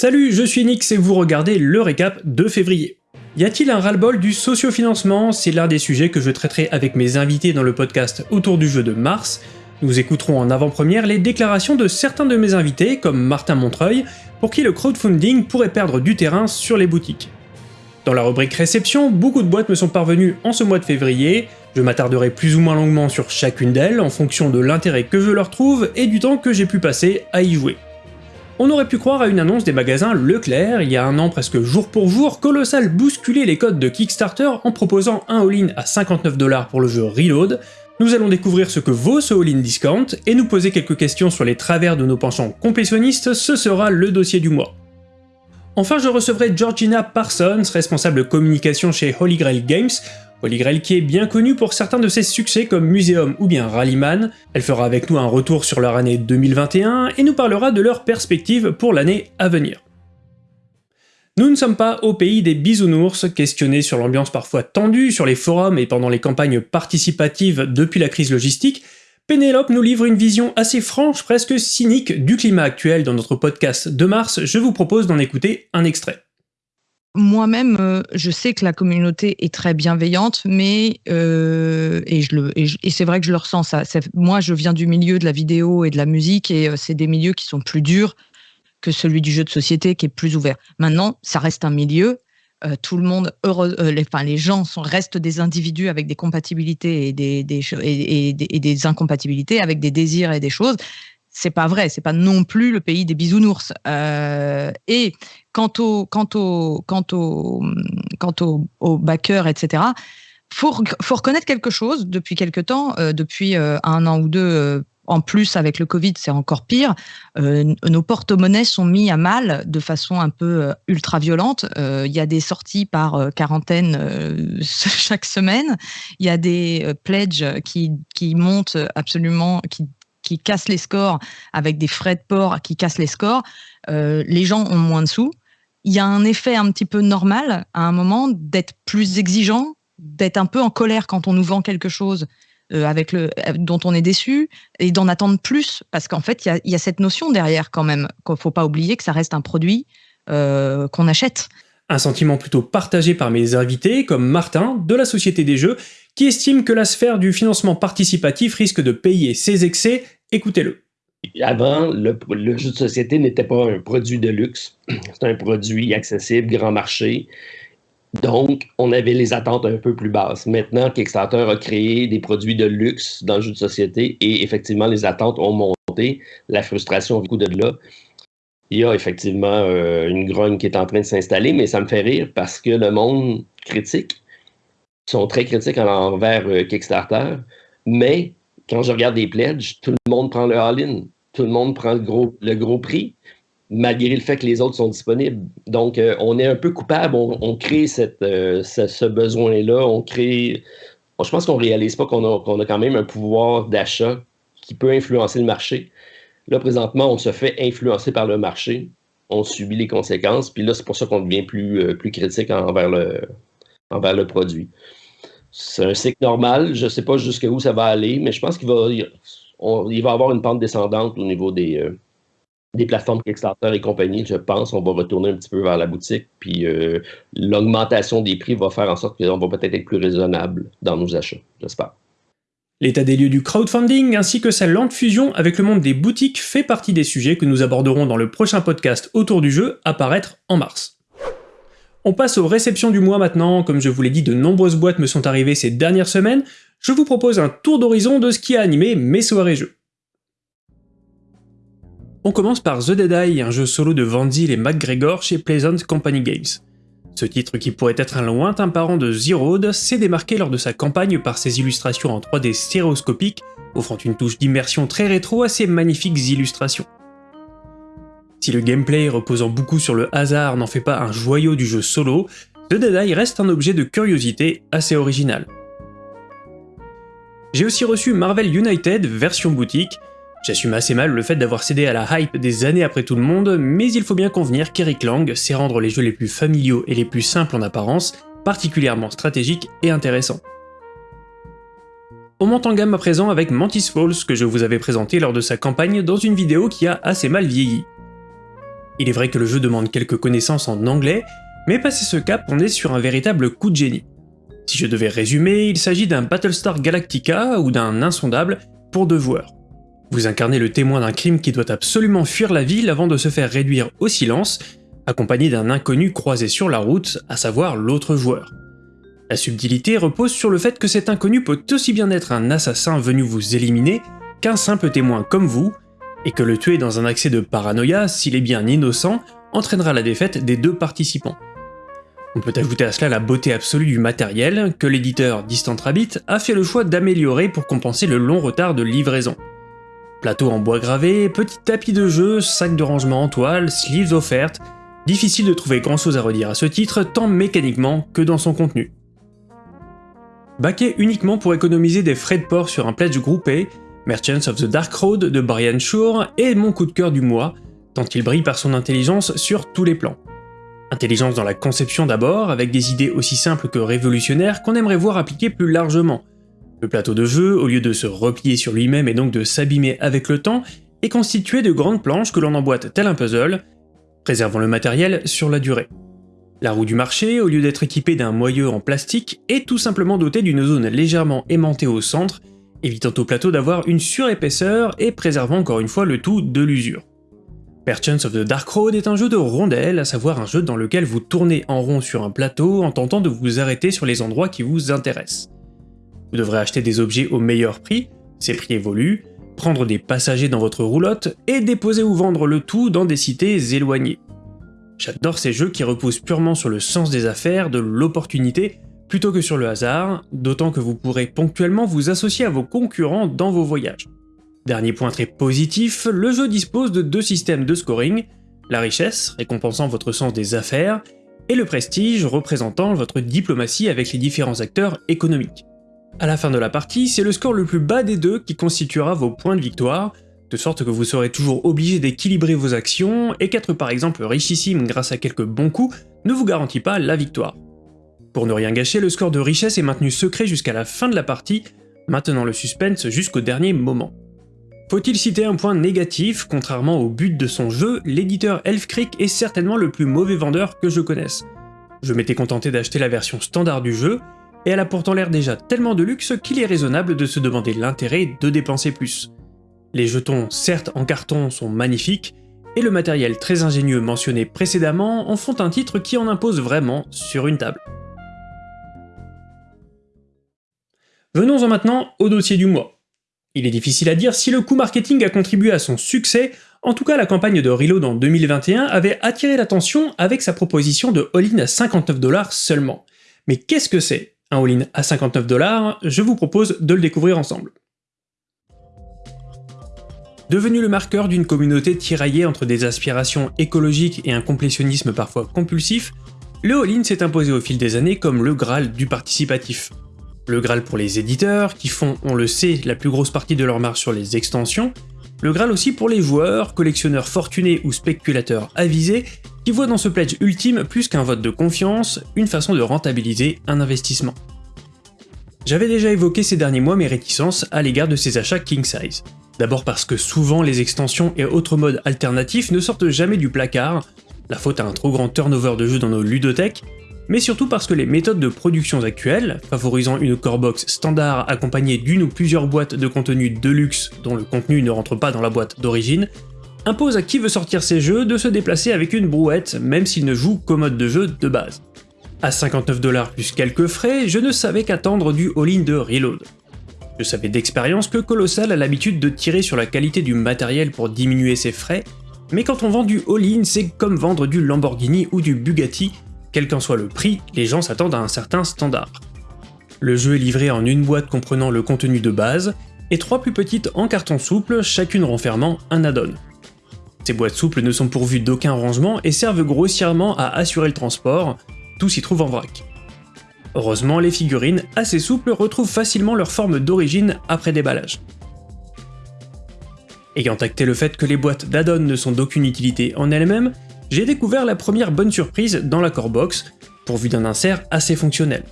Salut, je suis Nix et vous regardez le récap de février. Y a-t-il un ras-le-bol du sociofinancement? C'est l'un des sujets que je traiterai avec mes invités dans le podcast autour du jeu de mars. Nous écouterons en avant-première les déclarations de certains de mes invités, comme Martin Montreuil, pour qui le crowdfunding pourrait perdre du terrain sur les boutiques. Dans la rubrique réception, beaucoup de boîtes me sont parvenues en ce mois de février, je m'attarderai plus ou moins longuement sur chacune d'elles en fonction de l'intérêt que je leur trouve et du temps que j'ai pu passer à y jouer. On aurait pu croire à une annonce des magasins Leclerc il y a un an presque jour pour jour, Colossal bousculer les codes de Kickstarter en proposant un all-in à 59$ pour le jeu Reload. Nous allons découvrir ce que vaut ce all-in discount et nous poser quelques questions sur les travers de nos penchants complétionnistes, ce sera le dossier du mois. Enfin, je recevrai Georgina Parsons, responsable communication chez Holy Grail Games, Holy Grail qui est bien connue pour certains de ses succès comme Museum ou bien Rallyman, elle fera avec nous un retour sur leur année 2021 et nous parlera de leurs perspectives pour l'année à venir. Nous ne sommes pas au pays des bisounours, questionnés sur l'ambiance parfois tendue sur les forums et pendant les campagnes participatives depuis la crise logistique, Pénélope nous livre une vision assez franche, presque cynique, du climat actuel dans notre podcast de mars, je vous propose d'en écouter un extrait. Moi-même, euh, je sais que la communauté est très bienveillante, mais euh, et, c'est vrai que je le ressens. Ça, moi, je viens du milieu de la vidéo et de la musique, et euh, c'est des milieux qui sont plus durs que celui du jeu de société, qui est plus ouvert. Maintenant, ça reste un milieu, tout le monde, heureux, les, enfin, les gens sont, restent des individus avec des compatibilités et des, des, et, et incompatibilités, avec des désirs et des choses. C'est pas vrai, c'est pas non plus le pays des bisounours. Et quant au, quant etc. Faut, faut reconnaître quelque chose depuis quelque temps, euh, depuis euh, un an ou deux en plus, avec le Covid, c'est encore pire. Euh, nos porte-monnaies sont mis à mal de façon un peu euh, ultra violente. Euh, il y a des sorties par quarantaine chaque semaine. Il y a des pledges qui, qui montent absolument, qui, qui cassent les scores avec des frais de port qui cassent les scores. les gens ont moins de sous. Il y a un effet un petit peu normal à un moment d'être plus exigeant, d'être un peu en colère quand on nous vend quelque chose euh, avec le, euh, dont on est déçu et d'en attendre plus parce qu'en fait, il y a, cette notion derrière quand même qu'il faut pas oublier que ça reste un produit euh, qu'on achète. Un sentiment plutôt partagé par mes invités, comme Martin, de la Société des Jeux, qui estime que la sphère du financement participatif risque de payer ses excès. Écoutez-le. Avant, le, jeu de société n'était pas un produit de luxe. C'est un produit accessible, grand marché, donc, on avait les attentes un peu plus basses. Maintenant, Kickstarter a créé des produits de luxe dans le jeu de société et effectivement, les attentes ont monté. La frustration du coup de là. Il y a effectivement euh, une grogne qui est en train de s'installer, mais ça me fait rire parce que le monde critique sont très critiques envers euh, Kickstarter, mais quand je regarde des pledges, tout le monde prend le all-in, tout le monde prend le gros, le gros prix malgré le fait que les autres sont disponibles. Donc, euh, on est un peu coupable, on, crée cette, euh, ce, besoin-là, on crée... je pense qu'on ne réalise pas qu'on a, a, quand même un pouvoir d'achat qui peut influencer le marché. Là, présentement, on se fait influencer par le marché, on subit les conséquences, puis là, c'est pour ça qu'on devient plus, euh, plus critique envers le, envers le produit. C'est un cycle normal, je ne sais pas jusqu'où ça va aller, mais je pense qu'il va, il avoir une pente descendante au niveau des des plateformes Kickstarter et compagnie, je pense, on va retourner un petit peu vers la boutique, puis euh, l'augmentation des prix va faire en sorte qu'on va peut-être être plus raisonnable dans nos achats, j'espère. L'état des lieux du crowdfunding ainsi que sa lente fusion avec le monde des boutiques fait partie des sujets que nous aborderons dans le prochain podcast autour du jeu à paraître en mars. On passe aux réceptions du mois maintenant, comme je vous l'ai dit, de nombreuses boîtes me sont arrivées ces dernières semaines, je vous propose un tour d'horizon de ce qui a animé mes soirées jeux. On commence par The Dead Eye, un jeu solo de Van Zyl et McGregor chez Pleasant Company Games. Ce titre qui pourrait être un lointain parent de Zero s'est démarqué lors de sa campagne par ses illustrations en 3D stéréoscopiques, offrant une touche d'immersion très rétro à ses magnifiques illustrations. Si le gameplay reposant beaucoup sur le hasard n'en fait pas un joyau du jeu solo, The Dead reste un objet de curiosité assez original. J'ai aussi reçu Marvel United version boutique, J'assume assez mal le fait d'avoir cédé à la hype des années après tout le monde, mais il faut bien convenir qu'Eric Lang sait rendre les jeux les plus familiaux et les plus simples en apparence particulièrement stratégiques et intéressants. On monte en gamme à présent avec Mantis Falls que je vous avais présenté lors de sa campagne dans une vidéo qui a assez mal vieilli. Il est vrai que le jeu demande quelques connaissances en anglais, mais passé ce cap, on est sur un véritable coup de génie. Si je devais résumer, il s'agit d'un Battlestar Galactica ou d'un insondable pour deux joueurs. Vous incarnez le témoin d'un crime qui doit absolument fuir la ville avant de se faire réduire au silence, accompagné d'un inconnu croisé sur la route, à savoir l'autre joueur. La subtilité repose sur le fait que cet inconnu peut aussi bien être un assassin venu vous éliminer qu'un simple témoin comme vous, et que le tuer dans un accès de paranoïa, s'il est bien innocent, entraînera la défaite des deux participants. On peut ajouter à cela la beauté absolue du matériel, que l'éditeur Distant Rabbit a fait le choix d'améliorer pour compenser le long retard de livraison. Plateau en bois gravé, petit tapis de jeu, sac de rangement en toile, sleeves offertes, difficile de trouver grand chose à redire à ce titre, tant mécaniquement que dans son contenu. Baqué uniquement pour économiser des frais de port sur un pledge groupé, Merchants of the Dark Road de Brian Shore est mon coup de cœur du mois, tant il brille par son intelligence sur tous les plans. Intelligence dans la conception d'abord, avec des idées aussi simples que révolutionnaires qu'on aimerait voir appliquées plus largement. Le plateau de jeu, au lieu de se replier sur lui-même et donc de s'abîmer avec le temps, est constitué de grandes planches que l'on emboîte tel un puzzle, préservant le matériel sur la durée. La roue du marché, au lieu d'être équipée d'un moyeu en plastique, est tout simplement dotée d'une zone légèrement aimantée au centre, évitant au plateau d'avoir une surépaisseur et préservant encore une fois le tout de l'usure. Perchance of the Dark Road est un jeu de rondelles, à savoir un jeu dans lequel vous tournez en rond sur un plateau en tentant de vous arrêter sur les endroits qui vous intéressent. Vous devrez acheter des objets au meilleur prix, ces prix évoluent, prendre des passagers dans votre roulotte et déposer ou vendre le tout dans des cités éloignées. J'adore ces jeux qui reposent purement sur le sens des affaires, de l'opportunité, plutôt que sur le hasard, d'autant que vous pourrez ponctuellement vous associer à vos concurrents dans vos voyages. Dernier point très positif, le jeu dispose de deux systèmes de scoring, la richesse, récompensant votre sens des affaires, et le prestige, représentant votre diplomatie avec les différents acteurs économiques. À la fin de la partie, c'est le score le plus bas des deux qui constituera vos points de victoire, de sorte que vous serez toujours obligé d'équilibrer vos actions, et qu'être par exemple richissime grâce à quelques bons coups ne vous garantit pas la victoire. Pour ne rien gâcher, le score de richesse est maintenu secret jusqu'à la fin de la partie, maintenant le suspense jusqu'au dernier moment. Faut-il citer un point négatif, contrairement au but de son jeu, l'éditeur Elf Creek est certainement le plus mauvais vendeur que je connaisse. Je m'étais contenté d'acheter la version standard du jeu, et elle a pourtant l'air déjà tellement de luxe qu'il est raisonnable de se demander l'intérêt de dépenser plus. Les jetons, certes en carton, sont magnifiques, et le matériel très ingénieux mentionné précédemment en font un titre qui en impose vraiment sur une table. Venons-en maintenant au dossier du mois. Il est difficile à dire si le coût marketing a contribué à son succès, en tout cas la campagne de Reload en 2021 avait attiré l'attention avec sa proposition de all-in à 59$ seulement. Mais qu'est-ce que c'est un all-in à 59$, je vous propose de le découvrir ensemble. Devenu le marqueur d'une communauté tiraillée entre des aspirations écologiques et un complétionnisme parfois compulsif, le all-in s'est imposé au fil des années comme le Graal du participatif. Le Graal pour les éditeurs, qui font, on le sait, la plus grosse partie de leur marge sur les extensions, le Graal aussi pour les joueurs, collectionneurs fortunés ou spéculateurs avisés, qui voient dans ce pledge ultime plus qu'un vote de confiance, une façon de rentabiliser un investissement. J'avais déjà évoqué ces derniers mois mes réticences à l'égard de ces achats king size. D'abord parce que souvent les extensions et autres modes alternatifs ne sortent jamais du placard, la faute à un trop grand turnover de jeux dans nos ludothèques, mais surtout parce que les méthodes de production actuelles, favorisant une core box standard accompagnée d'une ou plusieurs boîtes de contenu de luxe dont le contenu ne rentre pas dans la boîte d'origine, imposent à qui veut sortir ces jeux de se déplacer avec une brouette même s'il ne joue qu'au mode de jeu de base. À 59$ plus quelques frais, je ne savais qu'attendre du all-in de Reload. Je savais d'expérience que Colossal a l'habitude de tirer sur la qualité du matériel pour diminuer ses frais, mais quand on vend du all-in, c'est comme vendre du Lamborghini ou du Bugatti, quel qu'en soit le prix, les gens s'attendent à un certain standard. Le jeu est livré en une boîte comprenant le contenu de base, et trois plus petites en carton souple, chacune renfermant un add-on. Ces boîtes souples ne sont pourvues d'aucun rangement et servent grossièrement à assurer le transport, tout s'y trouve en vrac. Heureusement, les figurines, assez souples, retrouvent facilement leur forme d'origine après déballage. Ayant acté le fait que les boîtes d'add-on ne sont d'aucune utilité en elles-mêmes, j'ai découvert la première bonne surprise dans la core box, pourvue d'un insert assez fonctionnel.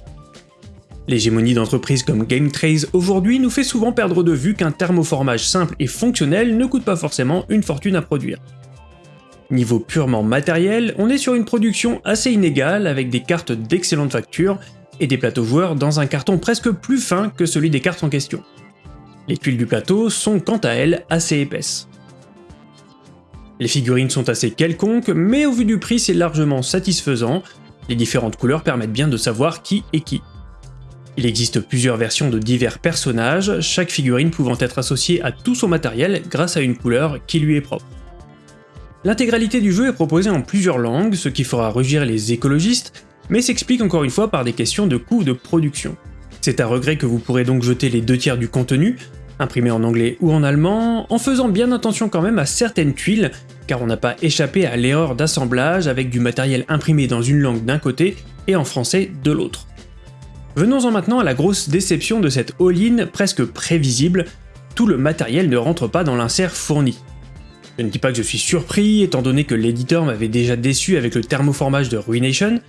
L'hégémonie d'entreprises comme GameTrace aujourd'hui nous fait souvent perdre de vue qu'un thermoformage simple et fonctionnel ne coûte pas forcément une fortune à produire. Niveau purement matériel, on est sur une production assez inégale avec des cartes d'excellente facture et des plateaux joueurs dans un carton presque plus fin que celui des cartes en question. Les tuiles du plateau sont quant à elles assez épaisses. Les figurines sont assez quelconques, mais au vu du prix c'est largement satisfaisant, les différentes couleurs permettent bien de savoir qui est qui. Il existe plusieurs versions de divers personnages, chaque figurine pouvant être associée à tout son matériel grâce à une couleur qui lui est propre. L'intégralité du jeu est proposée en plusieurs langues, ce qui fera rugir les écologistes, mais s'explique encore une fois par des questions de coût de production. C'est à regret que vous pourrez donc jeter les deux tiers du contenu, imprimé en anglais ou en allemand, en faisant bien attention quand même à certaines tuiles, car on n'a pas échappé à l'erreur d'assemblage avec du matériel imprimé dans une langue d'un côté et en français de l'autre. Venons-en maintenant à la grosse déception de cette all-in presque prévisible, tout le matériel ne rentre pas dans l'insert fourni. Je ne dis pas que je suis surpris, étant donné que l'éditeur m'avait déjà déçu avec le thermoformage de Ruination,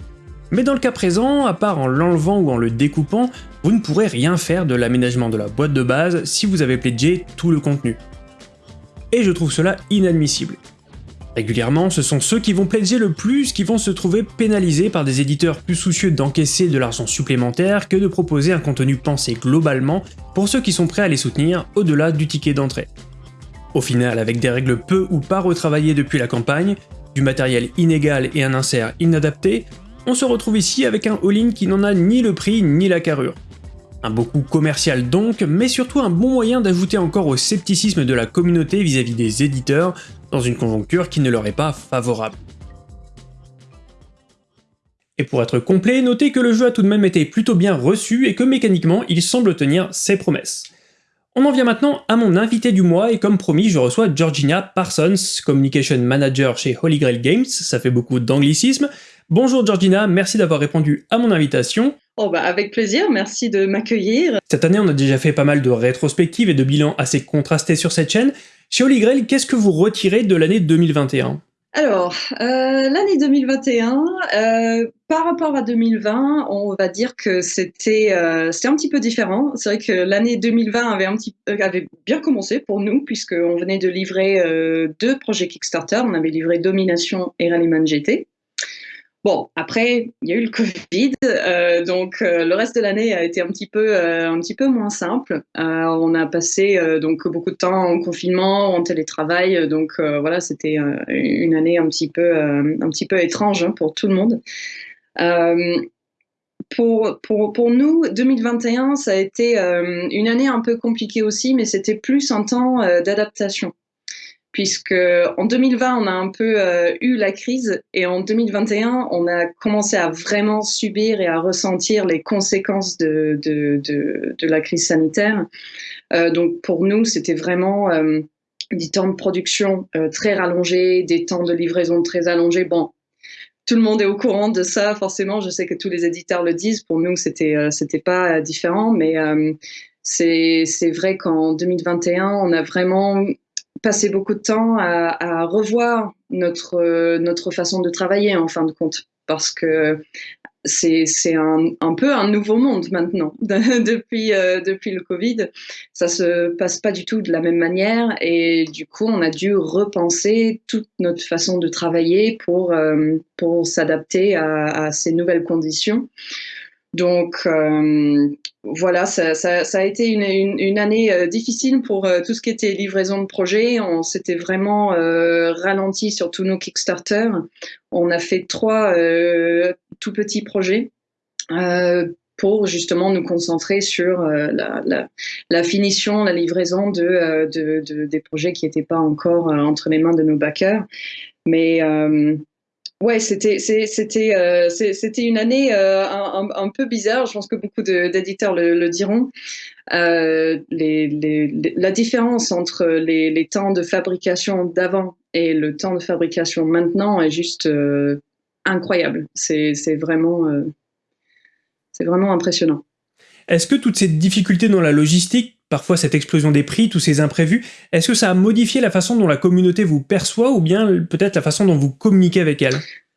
mais dans le cas présent, à part en l'enlevant ou en le découpant, vous ne pourrez rien faire de l'aménagement de la boîte de base si vous avez pledgé tout le contenu. Et je trouve cela inadmissible. Régulièrement, ce sont ceux qui vont pledger le plus qui vont se trouver pénalisés par des éditeurs plus soucieux d'encaisser de l'argent supplémentaire que de proposer un contenu pensé globalement pour ceux qui sont prêts à les soutenir au-delà du ticket d'entrée. Au final, avec des règles peu ou pas retravaillées depuis la campagne, du matériel inégal et un insert inadapté, on se retrouve ici avec un all-in qui n'en a ni le prix ni la carrure. Un beau coup commercial donc, mais surtout un bon moyen d'ajouter encore au scepticisme de la communauté vis-à-vis des éditeurs, dans une conjoncture qui ne leur est pas favorable. Et pour être complet, notez que le jeu a tout de même été plutôt bien reçu et que mécaniquement il semble tenir ses promesses. On en vient maintenant à mon invité du mois et comme promis je reçois Georgina Parsons, Communication Manager chez Holy Grail Games, ça fait beaucoup d'anglicisme, Bonjour Georgina, merci d'avoir répondu à mon invitation. Oh bah avec plaisir, merci de m'accueillir. Cette année, on a déjà fait pas mal de rétrospectives et de bilans assez contrastés sur cette chaîne. Chez Holy Grail, qu'est-ce que vous retirez de l'année 2021 alors, euh, l'année 2021, euh, par rapport à 2020, on va dire que c'était euh, un petit peu différent. C'est vrai que l'année 2020 avait, un petit, avait bien commencé pour nous, puisqu'on venait de livrer deux projets Kickstarter. On avait livré Domination et Rallyman GT. Bon, après, il y a eu le Covid, euh, donc euh, le reste de l'année a été un petit peu, euh, un petit peu moins simple. on a passé donc beaucoup de temps en confinement, en télétravail, donc voilà, c'était une année un petit peu, un petit peu étrange hein, pour tout le monde. Pour, pour, pour, nous, 2021, ça a été une année un peu compliquée aussi, mais c'était plus un temps d'adaptation puisque en 2020, on a un peu euh, eu la crise et en 2021, on a commencé à vraiment subir et à ressentir les conséquences de, de, de, la crise sanitaire. Euh, donc pour nous, c'était vraiment euh, des temps de production euh, très rallongés, des temps de livraison très allongés. Bon, tout le monde est au courant de ça, forcément. Je sais que tous les éditeurs le disent. Pour nous, c'était c'était pas différent, mais c'est c'est vrai qu'en 2021, on a vraiment passé beaucoup de temps à, revoir notre, notre façon de travailler en fin de compte, parce que c'est un, un, peu un nouveau monde maintenant depuis, euh, depuis le Covid. Ça se passe pas du tout de la même manière et du coup on a dû repenser toute notre façon de travailler pour, euh, pour s'adapter à, ces nouvelles conditions. Donc euh, voilà, ça, a été une, année euh, difficile pour euh, tout ce qui était livraison de projets. On s'était vraiment ralenti sur tous nos Kickstarter. On a fait trois tout petits projets pour justement nous concentrer sur la, finition, la livraison de, des projets qui n'étaient pas encore entre les mains de nos backers. Mais Ouais, c'était euh, c'était une année euh, un, peu bizarre. Je pense que beaucoup d'éditeurs le, diront. Euh, la différence entre les, temps de fabrication d'avant et le temps de fabrication maintenant est juste incroyable. C'est vraiment c'est vraiment impressionnant. Est-ce que toutes ces difficultés dans la logistique parfois cette explosion des prix, tous ces imprévus, est-ce que ça a modifié la façon dont la communauté vous perçoit ou bien peut-être la façon dont vous communiquez avec elle?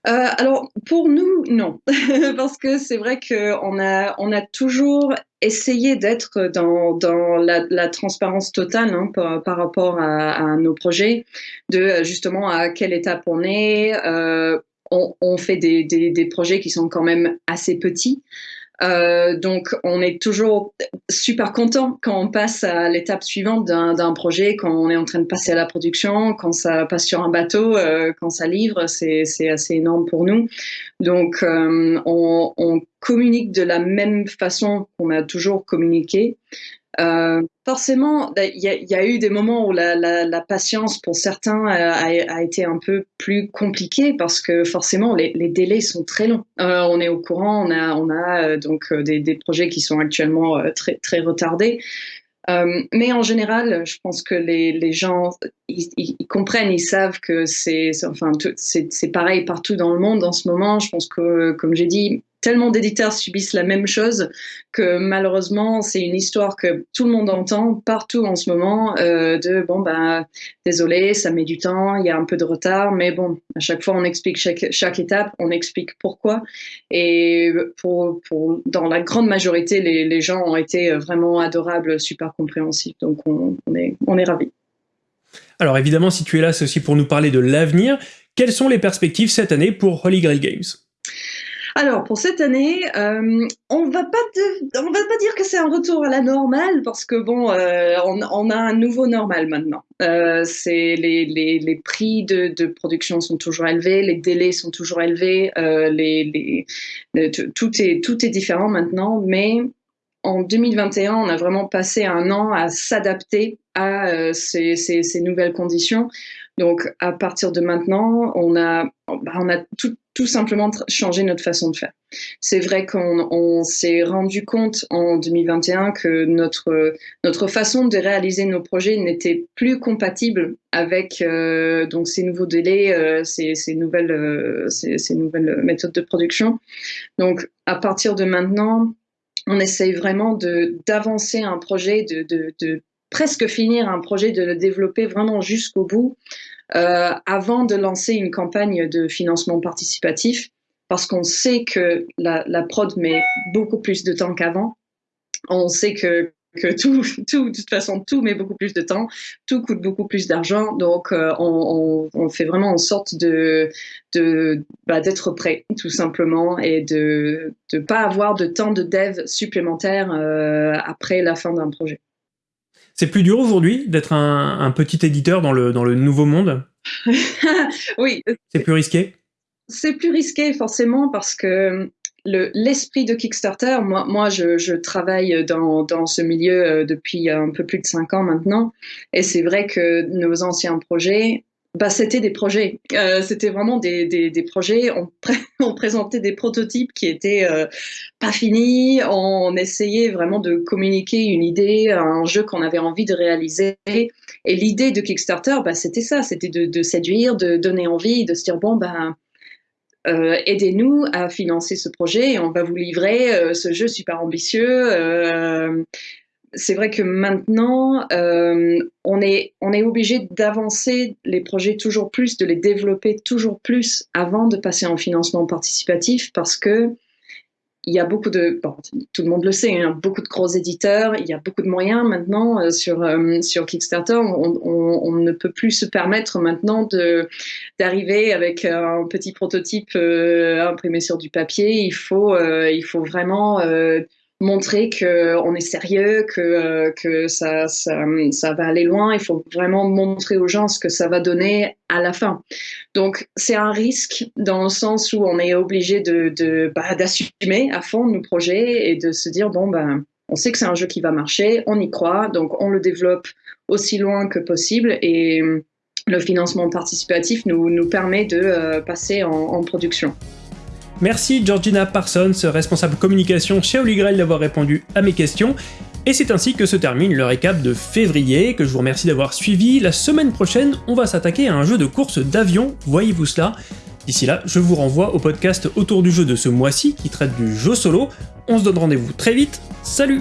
Euh, alors pour nous, non, parce que c'est vrai qu'on a, on a toujours essayer d'être dans, la, transparence totale hein, par, rapport à, nos projets, de justement à quelle étape on est. Euh, on, fait des, projets qui sont quand même assez petits. Euh, donc, on est toujours super content quand on passe à l'étape suivante d'un projet, quand on est en train de passer à la production, quand ça passe sur un bateau, euh, quand ça livre, c'est assez énorme pour nous. Donc, euh, on, on, communique de la même façon qu'on a toujours communiqué. Euh, forcément, bah, il y, a eu des moments où la, patience pour certains a, a, été un peu plus compliquée parce que forcément les, délais sont très longs. Euh, on est au courant, on a, on a euh, donc euh, des, projets qui sont actuellement euh, très, très retardés. Euh, mais en général, je pense que les, gens, ils, comprennent, ils savent que c'est, enfin, pareil partout dans le monde en ce moment. Je pense que, comme j'ai dit, tellement d'éditeurs subissent la même chose que malheureusement c'est une histoire que tout le monde entend partout en ce moment euh, de bon ben désolé ça met du temps il y a un peu de retard mais bon à chaque fois on explique chaque, chaque étape on explique pourquoi. Et pour, pour dans la grande majorité les, les gens ont été vraiment adorables super compréhensifs. Donc on, on est on est ravis. Alors évidemment si tu es là c'est aussi pour nous parler de l'avenir. Quelles sont les perspectives cette année pour Holy Grail Games? Alors pour cette année, euh, on va va pas dire que c'est un retour à la normale parce que bon, euh, on, a un nouveau normal maintenant. Euh, les, prix de, production sont toujours élevés, les délais sont toujours élevés, euh, tout est différent maintenant, mais en 2021, on a vraiment passé un an à s'adapter à ces, nouvelles conditions. Donc, à partir de maintenant, on a tout, tout, simplement changé notre façon de faire. C'est vrai qu'on s'est rendu compte en 2021 que notre, notre façon de réaliser nos projets n'était plus compatible avec euh, donc ces nouveaux délais, euh, ces, nouvelles, euh, ces, nouvelles méthodes de production. Donc, à partir de maintenant, on essaye vraiment d'avancer un projet, de, de, presque finir un projet, de le développer vraiment jusqu'au bout, euh, avant de lancer une campagne de financement participatif, parce qu'on sait que la, prod met beaucoup plus de temps qu'avant. On sait que tout, de toute façon, tout met beaucoup plus de temps, tout coûte beaucoup plus d'argent, donc euh, on, fait vraiment en sorte bah, d'être prêt, tout simplement, et de ne pas avoir de temps de dev supplémentaire euh, après la fin d'un projet. C'est plus dur aujourd'hui d'être un, un, petit éditeur dans le, dans le nouveau monde Oui. C'est plus risqué C'est plus risqué, forcément, parce que l'esprit de Kickstarter, moi, moi je, je travaille dans, dans, ce milieu euh, depuis un peu plus de cinq ans maintenant, et c'est vrai que nos anciens projets, bah, c'était des projets. Euh, c'était vraiment des, projets. On, pré on, présentait des prototypes qui étaient euh, pas finis. On essayait vraiment de communiquer une idée, un jeu qu'on avait envie de réaliser. Et l'idée de Kickstarter, bah, c'était ça. C'était de, séduire, de donner envie, de se dire bon ben euh, aidez-nous à financer ce projet et on va vous livrer ce jeu super ambitieux. C'est vrai que maintenant, euh, on est, obligé d'avancer les projets toujours plus, de les développer toujours plus avant de passer en financement participatif parce que il y a beaucoup de, tout le monde le sait, hein, beaucoup de gros éditeurs, il y a beaucoup de moyens maintenant euh, sur, euh, sur Kickstarter. On, on, ne peut plus se permettre maintenant d'arriver avec un petit prototype imprimé sur du papier. Il faut, il faut vraiment montrer qu'on est sérieux, que, que ça, ça, ça, va aller loin. Il faut vraiment montrer aux gens ce que ça va donner à la fin. Donc, c'est un risque dans le sens où on est obligé de, bah, d'assumer à fond nos projets et de se dire, bon, ben, on sait que c'est un jeu qui va marcher, on y croit, donc on le développe aussi loin que possible et le financement participatif nous, nous permet de euh, passer en production. Merci Georgina Parsons, responsable communication chez Holy Grail d'avoir répondu à mes questions. Et c'est ainsi que se termine le récap de février, que je vous remercie d'avoir suivi. La semaine prochaine, on va s'attaquer à un jeu de course d'avion, voyez-vous cela? D'ici là, je vous renvoie au podcast autour du jeu de ce mois-ci qui traite du jeu solo. On se donne rendez-vous très vite, salut